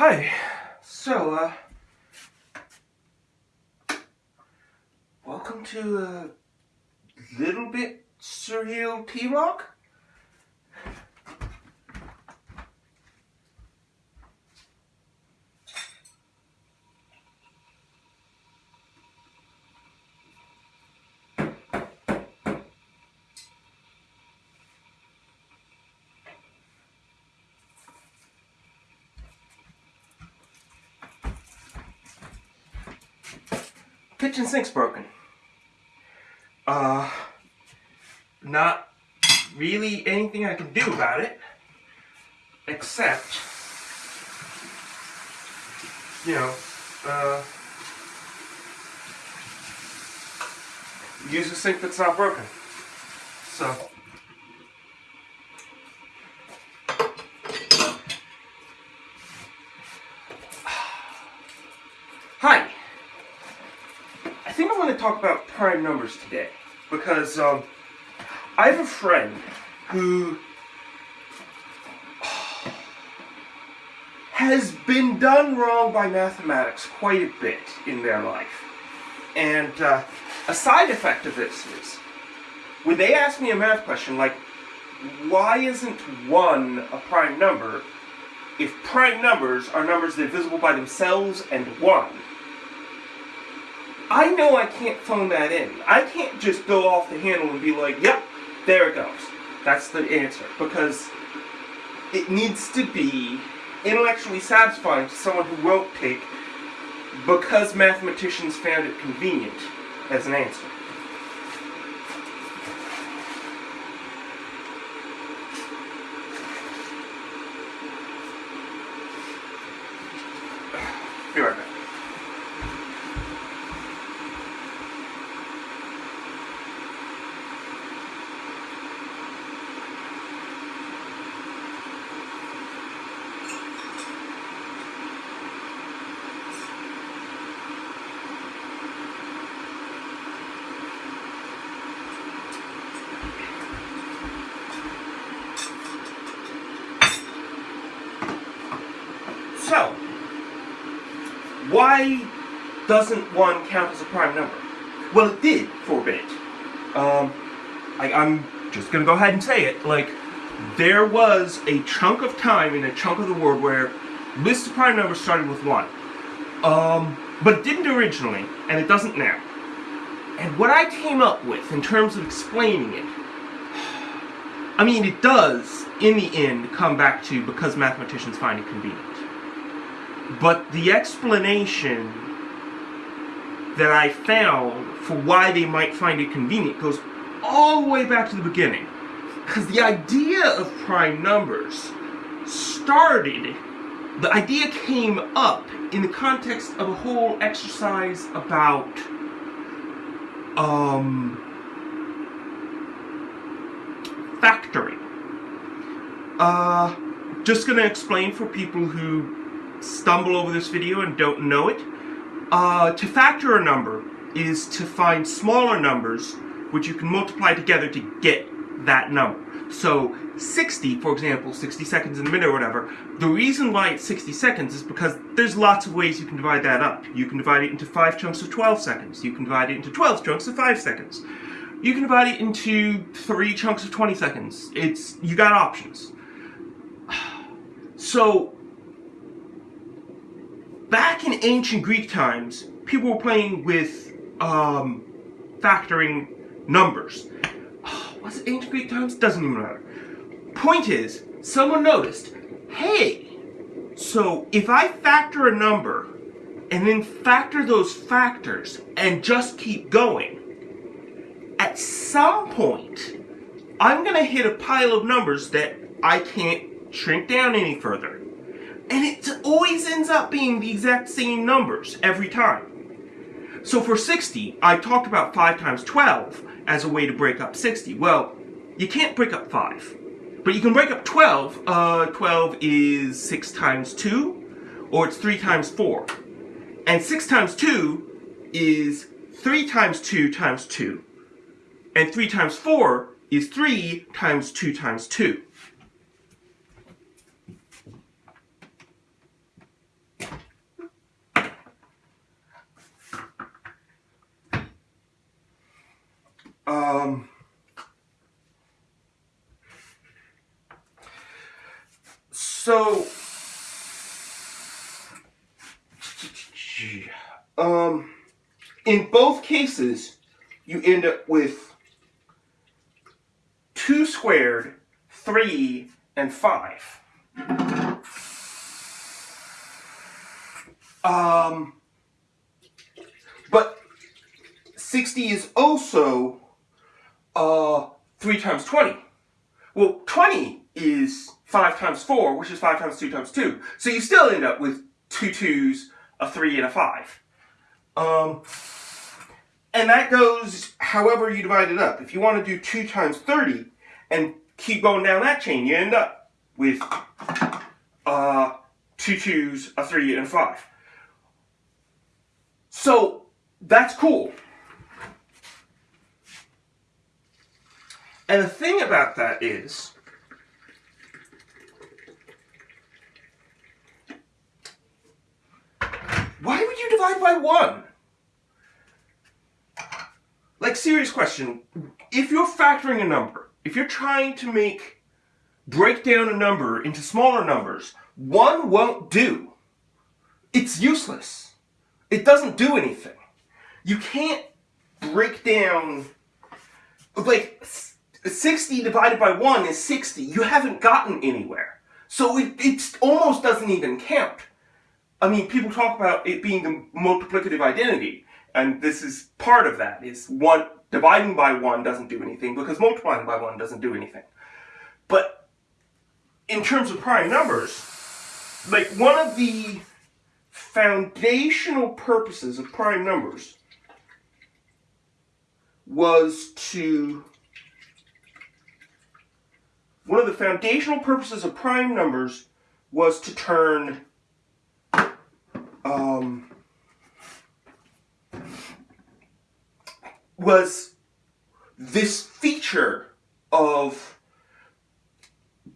Hi. So, uh, welcome to a little bit surreal T-Log. Kitchen sink's broken. Uh, not really anything I can do about it, except, you know, uh, use a sink that's not broken. So, hi. I think I want to talk about prime numbers today because um, I have a friend who has been done wrong by mathematics quite a bit in their life. And uh, a side effect of this is when they ask me a math question like, why isn't 1 a prime number if prime numbers are numbers that are divisible by themselves and 1? I know I can't phone that in. I can't just go off the handle and be like, yep, there it goes. That's the answer. Because it needs to be intellectually satisfying to someone who won't take because mathematicians found it convenient as an answer. Be right back. So, why doesn't one count as a prime number? Well, it did for a bit. Um, I, I'm just gonna go ahead and say it. Like, there was a chunk of time in a chunk of the world where lists of prime numbers started with one. Um, but didn't originally, and it doesn't now. And what I came up with in terms of explaining it, I mean, it does, in the end, come back to because mathematicians find it convenient. But the explanation that I found for why they might find it convenient goes all the way back to the beginning. Because the idea of prime numbers started, the idea came up in the context of a whole exercise about, um, factoring. Uh, just gonna explain for people who stumble over this video and don't know it. Uh, to factor a number is to find smaller numbers which you can multiply together to get that number. So 60, for example, 60 seconds in a minute or whatever, the reason why it's 60 seconds is because there's lots of ways you can divide that up. You can divide it into 5 chunks of 12 seconds. You can divide it into 12 chunks of 5 seconds. You can divide it into 3 chunks of 20 seconds. It's, you got options. So, back in ancient Greek times, people were playing with um, factoring numbers. Oh, Was it ancient Greek times? Doesn't even matter. Point is, someone noticed, hey, so if I factor a number and then factor those factors and just keep going, at some point, I'm gonna hit a pile of numbers that I can't shrink down any further. And it always ends up being the exact same numbers every time. So for 60, I talked about 5 times 12 as a way to break up 60. Well, you can't break up 5. But you can break up 12. Uh, 12 is 6 times 2, or it's 3 times 4. And 6 times 2 is 3 times 2 times 2. And 3 times 4 is 3 times 2 times 2. Um, so, um, in both cases, you end up with 2 squared, 3, and 5. Um, but 60 is also uh, 3 times 20. Well, 20 is 5 times 4, which is 5 times 2 times 2. So you still end up with two 2s, a 3, and a 5. Um, and that goes however you divide it up. If you want to do 2 times 30 and keep going down that chain, you end up with uh, two 2s, a 3, and a 5. So that's cool. And the thing about that is, why divide by one? Like, serious question. If you're factoring a number, if you're trying to make, break down a number into smaller numbers, one won't do. It's useless. It doesn't do anything. You can't break down, like, 60 divided by 1 is 60. You haven't gotten anywhere. So it, it almost doesn't even count. I mean, people talk about it being the multiplicative identity, and this is part of that, is one dividing by 1 doesn't do anything because multiplying by 1 doesn't do anything. But in terms of prime numbers, like one of the foundational purposes of prime numbers was to one of the foundational purposes of prime numbers was to turn um, was this feature of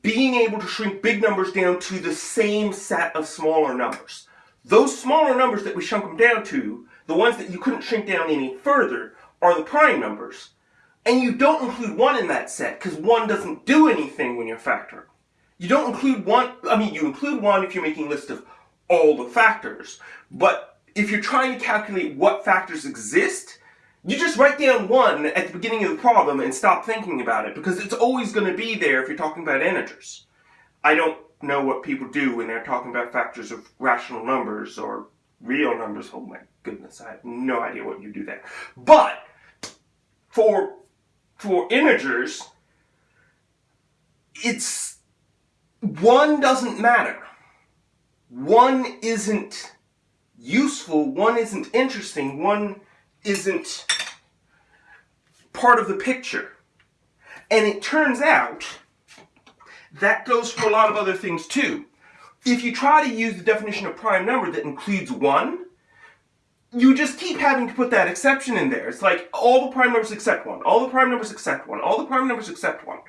being able to shrink big numbers down to the same set of smaller numbers. Those smaller numbers that we shrunk them down to, the ones that you couldn't shrink down any further, are the prime numbers. And you don't include 1 in that set, because 1 doesn't do anything when you're factoring. You don't include 1, I mean, you include 1 if you're making a list of all the factors. But if you're trying to calculate what factors exist, you just write down 1 at the beginning of the problem and stop thinking about it, because it's always going to be there if you're talking about integers. I don't know what people do when they're talking about factors of rational numbers or real numbers. Oh my goodness, I have no idea what you do there. But for for integers, it's one doesn't matter. One isn't useful, one isn't interesting, one isn't part of the picture. And it turns out that goes for a lot of other things too. If you try to use the definition of prime number that includes 1, you just keep having to put that exception in there. It's like all the prime numbers except one, all the prime numbers except one, all the prime numbers except one.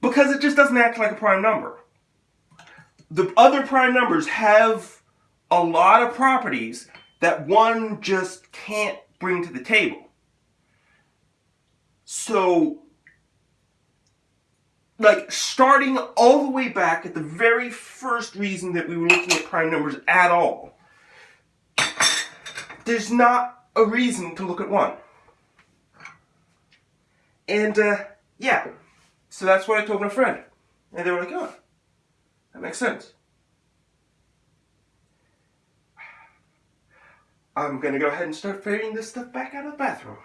Because it just doesn't act like a prime number. The other prime numbers have a lot of properties that one just can't bring to the table. So, like, starting all the way back at the very first reason that we were looking at prime numbers at all, there's not a reason to look at one. And, uh, yeah. So that's what I told my friend. And they were like, oh, that makes sense. I'm gonna go ahead and start fading this stuff back out of the bathroom.